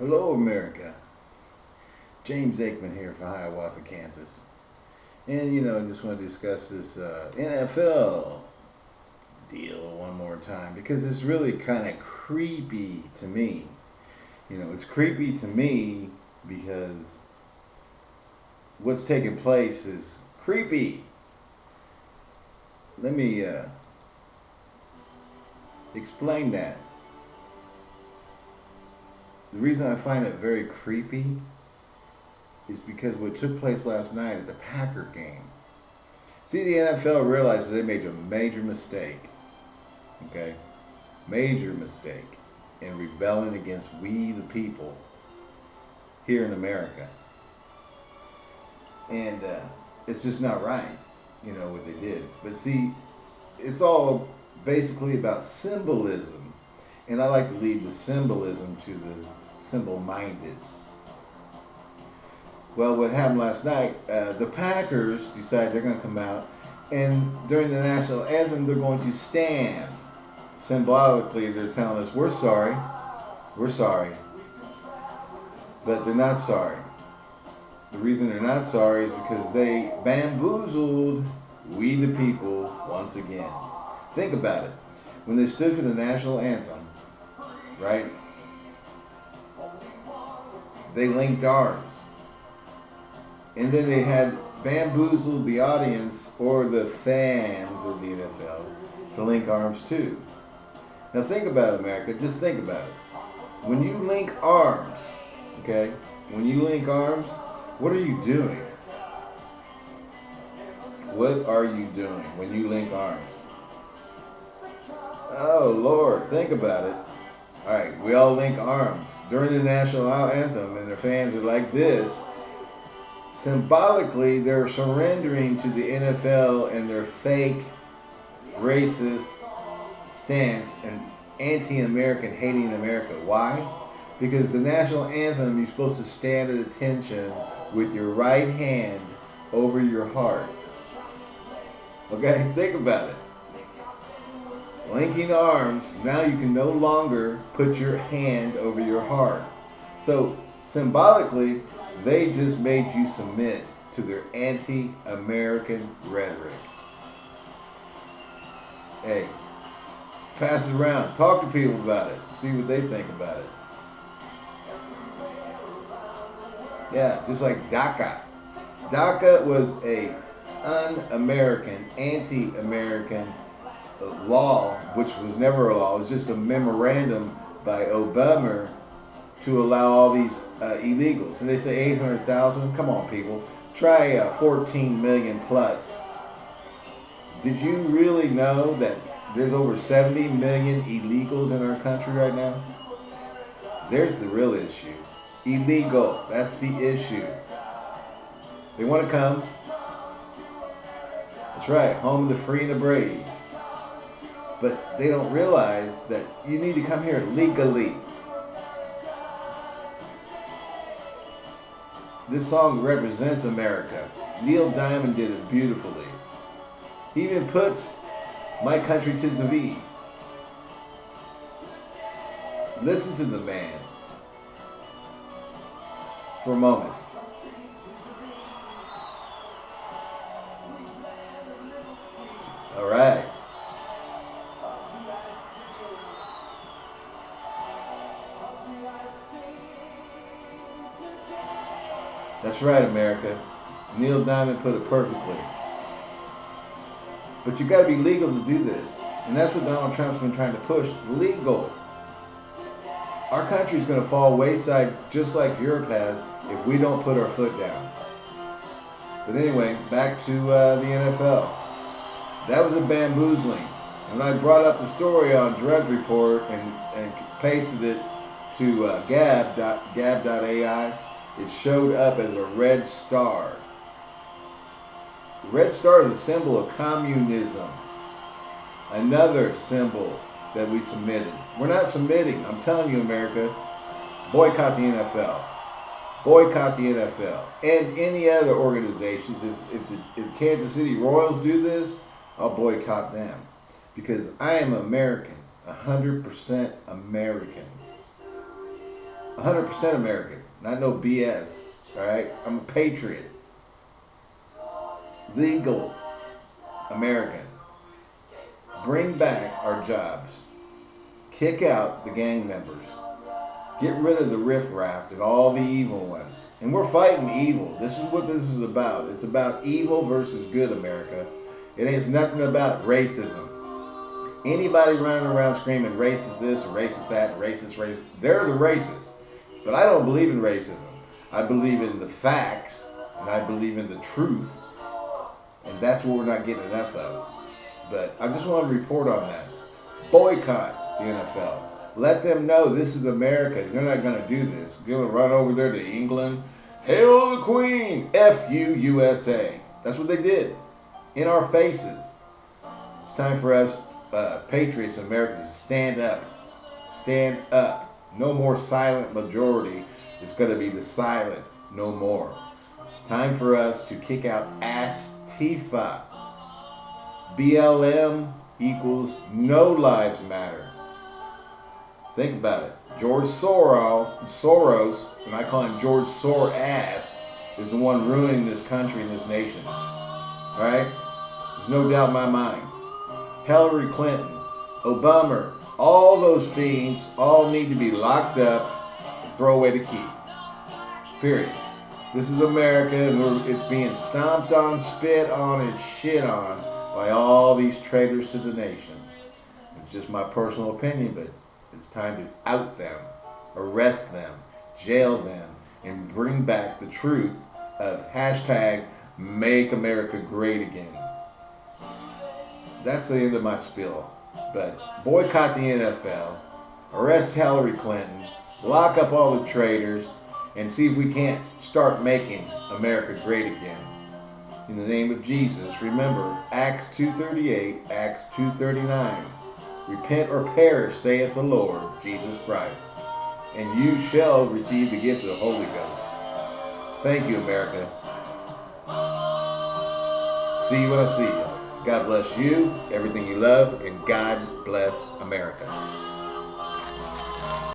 Hello, America. James Aikman here from Hiawatha, Kansas. And, you know, I just want to discuss this uh, NFL deal one more time because it's really kind of creepy to me. You know, it's creepy to me because what's taking place is creepy. Let me uh, explain that. The reason I find it very creepy is because what took place last night at the Packer game. See, the NFL realizes they made a major mistake. Okay? Major mistake in rebelling against we the people here in America. And uh, it's just not right, you know, what they did. But see, it's all basically about symbolism. And I like to leave the symbolism to the simple-minded. Well, what happened last night, uh, the Packers decide they're going to come out, and during the national anthem, they're going to stand. Symbolically, they're telling us, we're sorry, we're sorry. But they're not sorry. The reason they're not sorry is because they bamboozled we the people once again. Think about it. When they stood for the national anthem, right, they linked arms. And then they had bamboozled the audience or the fans of the NFL to link arms too. Now think about it, America. Just think about it. When you link arms, okay, when you link arms, what are you doing? What are you doing when you link arms? Oh, Lord, think about it. All right, we all link arms during the national anthem, and the fans are like this. Symbolically, they're surrendering to the NFL and their fake, racist stance and anti-American, hating America. Why? Because the national anthem, you're supposed to stand at attention with your right hand over your heart. Okay, think about it linking arms, now you can no longer put your hand over your heart. So symbolically, they just made you submit to their anti-American rhetoric. Hey, pass it around. Talk to people about it. See what they think about it. Yeah, just like DACA. DACA was a un-American, anti-American law, which was never a law, it was just a memorandum by Obama to allow all these uh, illegals. And they say 800,000. Come on, people. Try uh, 14 million plus. Did you really know that there's over 70 million illegals in our country right now? There's the real issue. Illegal. That's the issue. They want to come. That's right. Home of the free and the brave but they don't realize that you need to come here legally. This song represents America. Neil Diamond did it beautifully. He even puts My Country Tis of Thee. Listen to the man for a moment. All right. That's right, America. Neil Diamond put it perfectly. But you got to be legal to do this. And that's what Donald Trump's been trying to push. Legal. Our country's going to fall wayside just like Europe has if we don't put our foot down. But anyway, back to uh, the NFL. That was a bamboozling. When I brought up the story on Drudge Report and, and pasted it to uh, gab.ai, it showed up as a red star. The red star is a symbol of communism. Another symbol that we submitted. We're not submitting. I'm telling you, America, boycott the NFL. Boycott the NFL. And any other organizations. If, if the if Kansas City Royals do this, I'll boycott them. Because I am American. 100% American. 100% American, not no BS. All right, I'm a patriot. Legal American. Bring back our jobs. Kick out the gang members. Get rid of the riffraff and all the evil ones. And we're fighting evil. This is what this is about. It's about evil versus good, America. It ain't nothing about racism. Anybody running around screaming racist this, racist that, racist, racist, they're the racists. But I don't believe in racism. I believe in the facts, and I believe in the truth. And that's what we're not getting enough of. But I just want to report on that. Boycott the NFL. Let them know this is America. You're not going to do this. You're going to run over there to England. Hail the Queen! F U USA. That's what they did. In our faces. It's time for us, uh, patriots in America, to stand up. Stand up. No more silent majority. It's going to be the silent no more. Time for us to kick out Antifa. BLM equals no lives matter. Think about it. George Soros, Soros, and I call him George Soros, is the one ruining this country and this nation. Alright? There's no doubt in my mind. Hillary Clinton, Obama, all those fiends all need to be locked up and throw away the key. Period. This is America and it's being stomped on, spit on, and shit on by all these traitors to the nation. It's just my personal opinion, but it's time to out them, arrest them, jail them, and bring back the truth of hashtag make America great again. That's the end of my spiel. But boycott the NFL, arrest Hillary Clinton, lock up all the traitors, and see if we can't start making America great again. In the name of Jesus, remember Acts 2.38, Acts 2.39. Repent or perish, saith the Lord Jesus Christ, and you shall receive the gift of the Holy Ghost. Thank you, America. See you when I see you. God bless you, everything you love, and God bless America.